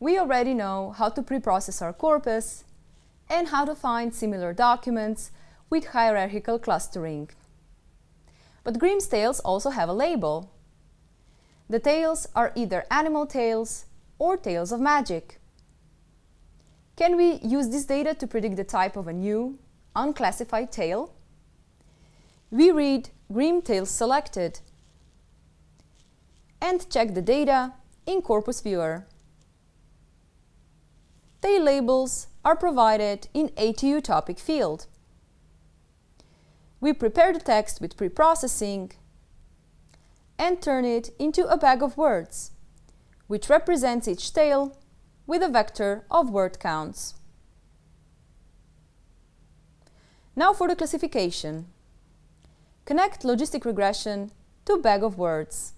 we already know how to preprocess our corpus and how to find similar documents with hierarchical clustering. But Grimm's tales also have a label. The tales are either animal tales or tales of magic. Can we use this data to predict the type of a new, unclassified tale? We read Grimm Tales Selected and check the data in Corpus Viewer. Tale labels are provided in ATU topic field. We prepare the text with preprocessing and turn it into a bag of words, which represents each tale with a vector of word counts. Now for the classification. Connect logistic regression to bag of words.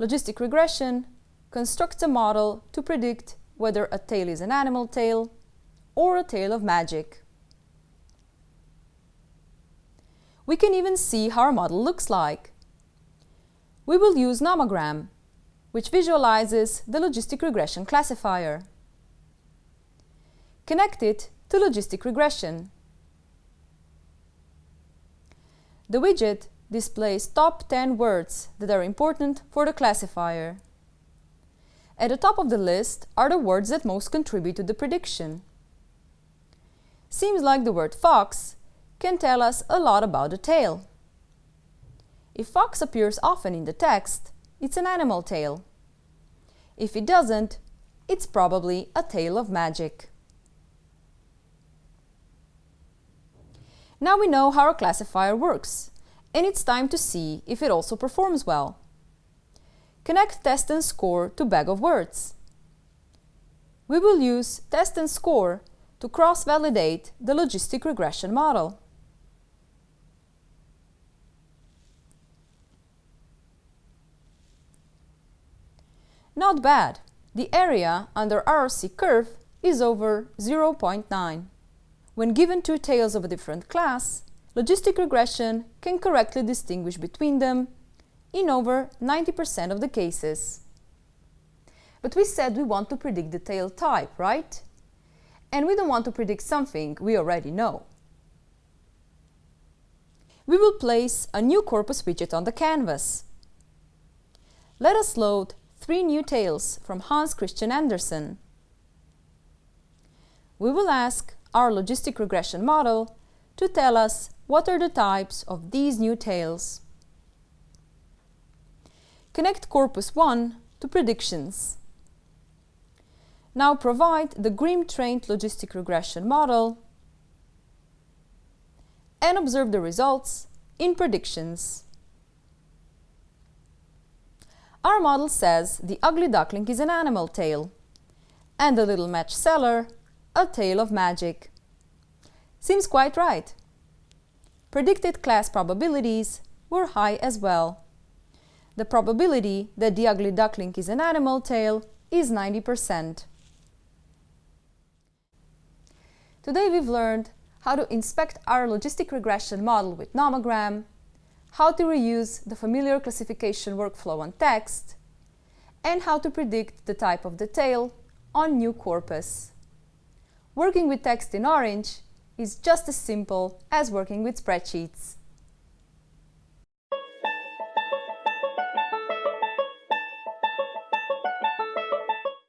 Logistic regression constructs a model to predict whether a tale is an animal tale or a tale of magic. We can even see how our model looks like. We will use nomogram, which visualizes the logistic regression classifier. Connect it to logistic regression. The widget displays top 10 words that are important for the classifier. At the top of the list are the words that most contribute to the prediction. Seems like the word fox can tell us a lot about the tale. If fox appears often in the text, it's an animal tale. If it doesn't, it's probably a tale of magic. Now we know how our classifier works, and it's time to see if it also performs well. Connect test and score to bag of words. We will use test and score to cross-validate the logistic regression model. Not bad. The area under ROC curve is over 0.9. When given two tales of a different class, logistic regression can correctly distinguish between them in over 90% of the cases. But we said we want to predict the tale type, right? And we don't want to predict something we already know. We will place a new corpus widget on the canvas. Let us load three new tales from Hans Christian Andersen. We will ask our logistic regression model to tell us what are the types of these new tales. Connect Corpus 1 to predictions. Now provide the Grimm-trained logistic regression model and observe the results in predictions. Our model says the ugly duckling is an animal tale and the little match seller a tale of magic. Seems quite right. Predicted class probabilities were high as well. The probability that the ugly duckling is an animal tale is 90%. Today we've learned how to inspect our logistic regression model with nomogram, how to reuse the familiar classification workflow on text, and how to predict the type of the tale on new corpus. Working with text in Orange is just as simple as working with spreadsheets.